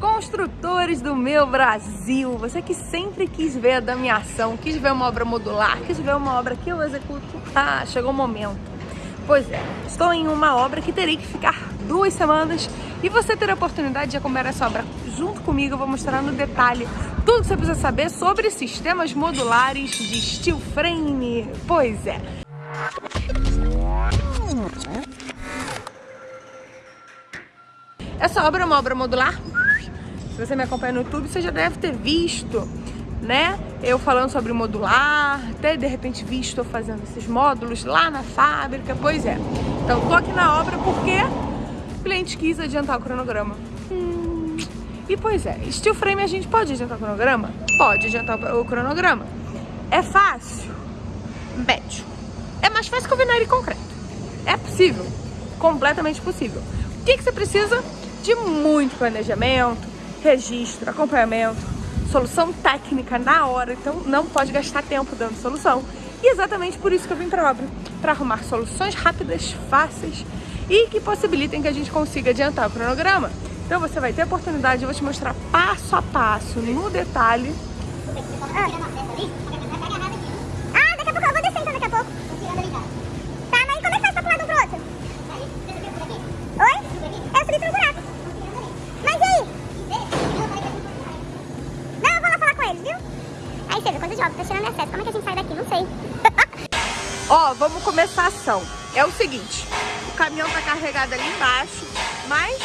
Construtores do meu Brasil, você que sempre quis ver a damiação, quis ver uma obra modular, quis ver uma obra que eu executo, ah, chegou o momento. Pois é, estou em uma obra que terei que ficar duas semanas e você terá a oportunidade de acompanhar essa obra junto comigo. Eu vou mostrar no detalhe tudo que você precisa saber sobre sistemas modulares de steel frame. Pois é. Essa obra é uma obra modular. Se você me acompanha no YouTube, você já deve ter visto, né? Eu falando sobre modular, até de repente visto eu fazendo esses módulos lá na fábrica. Pois é. Então, tô aqui na obra porque o cliente quis adiantar o cronograma. Hum. E pois é, steel frame a gente pode adiantar o cronograma? Pode adiantar o cronograma. É fácil? Médio. É mais fácil que o vinário concreto. É possível. Completamente possível. O que, que você precisa? De muito planejamento, registro, acompanhamento, solução técnica na hora. Então não pode gastar tempo dando solução. E exatamente por isso que eu vim para a obra. Para arrumar soluções rápidas, fáceis e que possibilitem que a gente consiga adiantar o cronograma. Então você vai ter a oportunidade, eu vou te mostrar passo a passo, no detalhe. É. Ó, vamos começar a ação. É o seguinte, o caminhão tá carregado ali embaixo, mas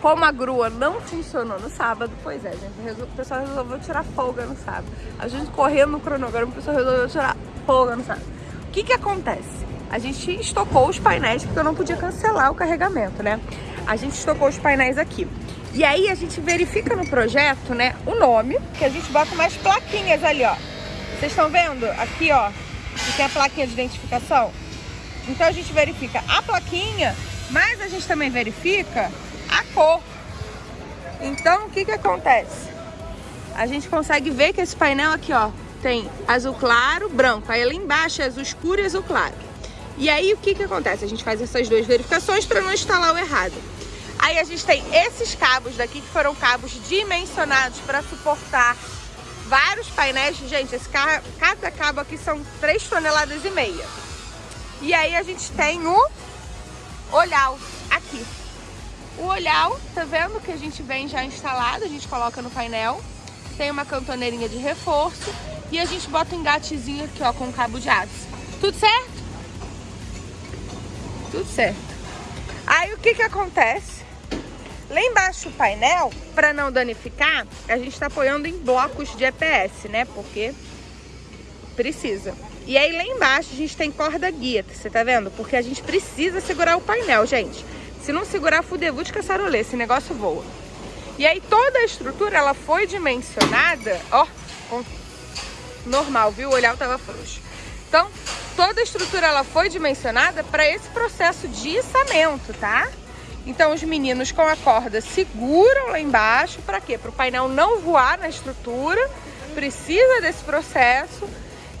como a grua não funcionou no sábado, pois é, gente, o pessoal resolveu tirar folga no sábado. A gente correndo no cronograma, o pessoal resolveu tirar folga no sábado. O que que acontece? A gente estocou os painéis, porque eu não podia cancelar o carregamento, né? A gente estocou os painéis aqui. E aí a gente verifica no projeto, né, o nome, que a gente bota umas plaquinhas ali, ó. Vocês estão vendo? Aqui, ó, que tem a plaquinha de identificação. Então a gente verifica a plaquinha, mas a gente também verifica a cor. Então o que que acontece? A gente consegue ver que esse painel aqui, ó, tem azul claro, branco. Aí lá embaixo é azul escuro e azul claro. E aí o que que acontece? A gente faz essas duas verificações para não instalar o errado. Aí a gente tem esses cabos daqui que foram cabos dimensionados para suportar vários painéis. Gente, esse cada cabo aqui são 3 toneladas e meia. E aí a gente tem o olhal aqui. O olhal, tá vendo que a gente vem já instalado, a gente coloca no painel. Tem uma cantoneirinha de reforço e a gente bota um engatezinho aqui, ó, com cabo de aço. Tudo certo? Tudo certo. Aí o que que acontece? Lá embaixo do painel, para não danificar, a gente está apoiando em blocos de EPS, né? Porque precisa. E aí lá embaixo a gente tem corda guia, você tá vendo? Porque a gente precisa segurar o painel, gente. Se não segurar, fudeu de caçarolê, esse negócio voa. E aí toda a estrutura, ela foi dimensionada, ó, normal, viu? O olhar tava frouxo. Então, toda a estrutura, ela foi dimensionada para esse processo de içamento, tá? Então os meninos com a corda seguram lá embaixo, para quê? Para o painel não voar na estrutura, precisa desse processo,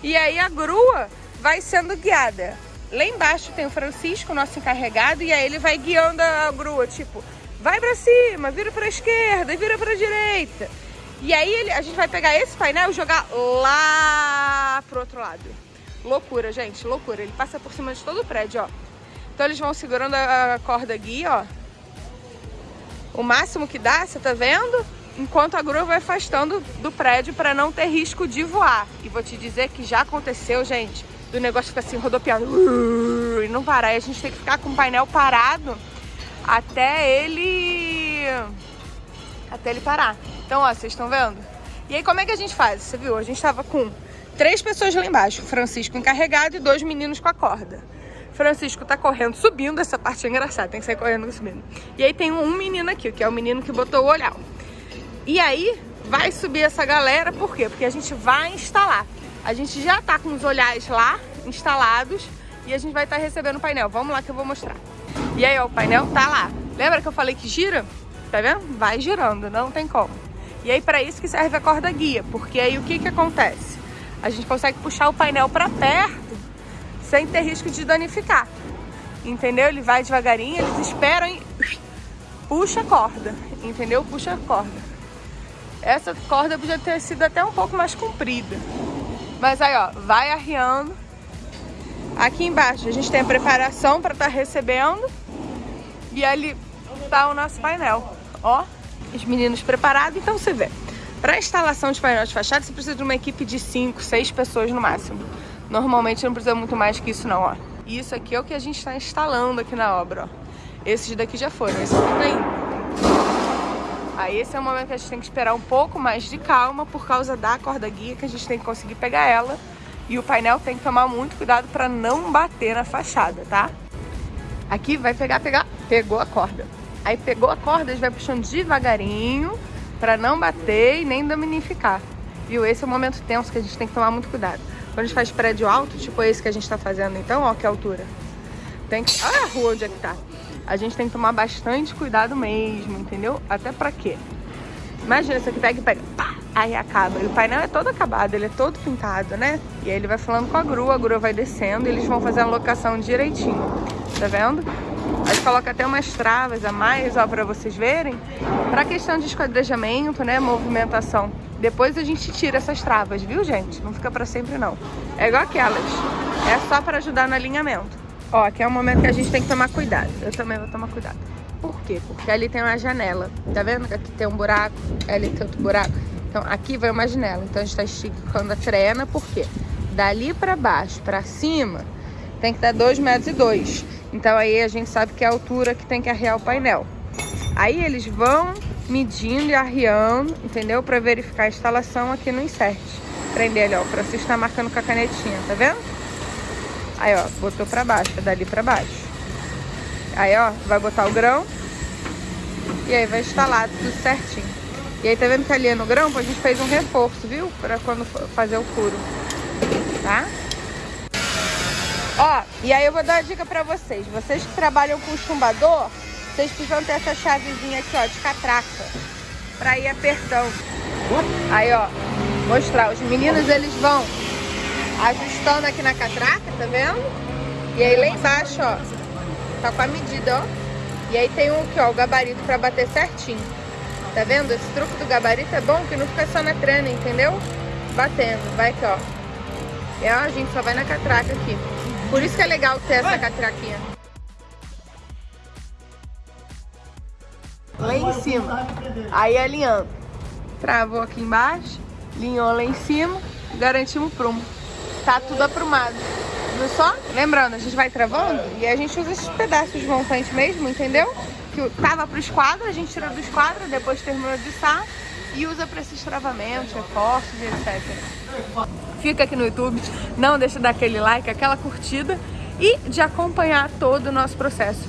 e aí a grua vai sendo guiada. Lá embaixo tem o Francisco, nosso encarregado, e aí ele vai guiando a grua, tipo, vai para cima, vira para esquerda, vira para direita. E aí ele, a gente vai pegar esse painel e jogar lá pro outro lado. Loucura, gente, loucura. Ele passa por cima de todo o prédio, ó. Então eles vão segurando a corda aqui, ó. O máximo que dá, você tá vendo? Enquanto a grua vai afastando do prédio para não ter risco de voar. E vou te dizer que já aconteceu, gente, do negócio ficar assim rodopiando e não parar. E a gente tem que ficar com o painel parado até ele... até ele parar. Então, ó, vocês estão vendo? E aí, como é que a gente faz? Você viu? A gente tava com três pessoas lá embaixo. O Francisco encarregado e dois meninos com a corda. Francisco tá correndo, subindo, essa parte é engraçada, tem que sair correndo subindo. E aí tem um menino aqui, que é o menino que botou o olhar. E aí vai subir essa galera, por quê? Porque a gente vai instalar. A gente já tá com os olhares lá instalados e a gente vai estar tá recebendo o painel. Vamos lá que eu vou mostrar. E aí, ó, o painel tá lá. Lembra que eu falei que gira? Tá vendo? Vai girando, não tem como. E aí, para isso que serve a corda guia, porque aí o que que acontece? A gente consegue puxar o painel para perto sem ter risco de danificar. Entendeu? Ele vai devagarinho, eles esperam e puxa a corda, entendeu? Puxa a corda. Essa corda podia ter sido até um pouco mais comprida. Mas aí, ó, vai arriando. Aqui embaixo a gente tem a preparação para estar tá recebendo. E ali tá o nosso painel. Ó, os meninos preparados. Então você vê, para instalação de painel de fachada você precisa de uma equipe de 5, 6 pessoas no máximo. Normalmente não precisa muito mais que isso não, ó. Isso aqui é o que a gente está instalando aqui na obra, ó. Esses daqui já foram, esse aqui tá indo. Aí esse é o momento que a gente tem que esperar um pouco mais de calma por causa da corda guia, que a gente tem que conseguir pegar ela. E o painel tem que tomar muito cuidado para não bater na fachada, tá? Aqui vai pegar, pegar, pegou a corda. Aí pegou a corda, a gente vai puxando devagarinho para não bater e nem dominificar. Viu? Esse é o momento tenso que a gente tem que tomar muito cuidado. Quando a gente faz prédio alto, tipo esse que a gente tá fazendo então, ó que altura. Tem que... Olha a rua onde é que tá a gente tem que tomar bastante cuidado mesmo, entendeu? Até pra quê? Imagina, você que pega e pega, pá, aí acaba. E o painel é todo acabado, ele é todo pintado, né? E aí ele vai falando com a grua, a grua vai descendo e eles vão fazer a locação direitinho. Tá vendo? A gente coloca até umas travas a mais, ó, pra vocês verem. Pra questão de esquadrejamento, né, movimentação. Depois a gente tira essas travas, viu, gente? Não fica pra sempre, não. É igual aquelas. É só pra ajudar no alinhamento. Ó, aqui é um momento que a gente tem que tomar cuidado. Eu também vou tomar cuidado. Por quê? Porque ali tem uma janela. Tá vendo que aqui tem um buraco, ali tem outro buraco. Então aqui vai uma janela. Então a gente tá esticando a trena, por quê? Dali pra baixo, pra cima, tem que dar 2 metros e dois. Então aí a gente sabe que é a altura que tem que arriar o painel. Aí eles vão medindo e arriando, entendeu? Pra verificar a instalação aqui no insert. Prender ali, ó. O Francisco tá marcando com a canetinha, tá vendo? Aí, ó, botou pra baixo, é dali pra baixo. Aí, ó, vai botar o grão. E aí vai instalar tudo certinho. E aí, tá vendo que ali no grão? A gente fez um reforço, viu? Pra quando fazer o furo. Tá? E aí eu vou dar uma dica pra vocês. Vocês que trabalham com chumbador, vocês precisam ter essa chavezinha aqui, ó, de catraca. Pra ir apertando. Aí, ó, mostrar. Os meninos, eles vão ajustando aqui na catraca, tá vendo? E aí lá embaixo, ó, tá com a medida, ó. E aí tem um aqui, ó, o gabarito pra bater certinho. Tá vendo? Esse truque do gabarito é bom que não fica só na trena, entendeu? Batendo. Vai aqui, ó. E ó, a gente só vai na catraca aqui. Por isso que é legal ter essa catraquinha. Lá em cima. Aí alinhando. Travou aqui embaixo, linhou lá em cima, garantimos o prumo tá tudo aprumado. Viu só? Lembrando, a gente vai travando e a gente usa esses pedaços de montante mesmo, entendeu? Que tava pro esquadro, a gente tira do esquadro, depois terminou de içar e usa para esses travamentos, reforços e etc. Fica aqui no YouTube, não deixa de dar aquele like, aquela curtida e de acompanhar todo o nosso processo.